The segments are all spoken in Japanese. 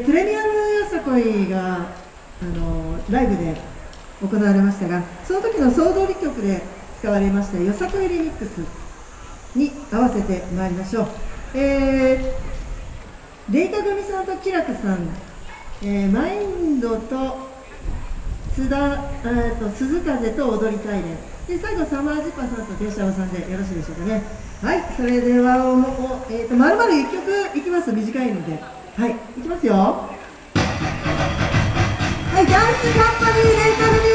プレミアムよさこいがあのライブで行われましたがその時の総通り曲で使われましたよさこいリミックスに合わせてまいりましょう、えー、レイカ組さんとキラクさん、えー、マインドと津田、えーと、鈴風と踊りたいね。で最後サマージパーさんと電車さんでよろしいでしょうかね。はいそれではおお、えーと、まるまる1曲いきます短いので。はいいきますよ。はいダンスカンパニーレンタル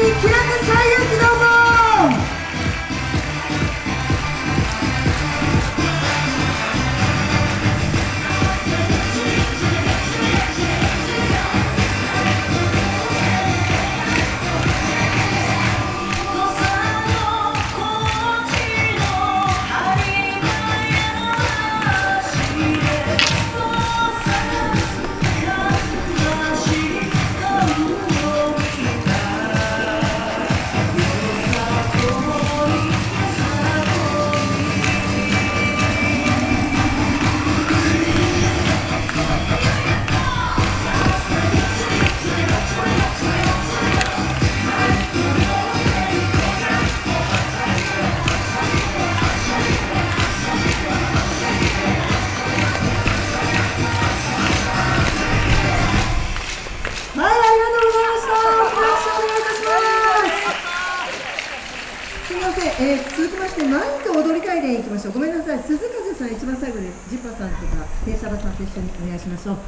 はい、ありがとうございました。よろしくお願いいたします。すみません、えー、続きまして、マイク踊り会でいきましょう。ごめんなさい、鈴風さん一番最後です。ジッパーさんとか、テイサバさんと一緒にお願いしましょう。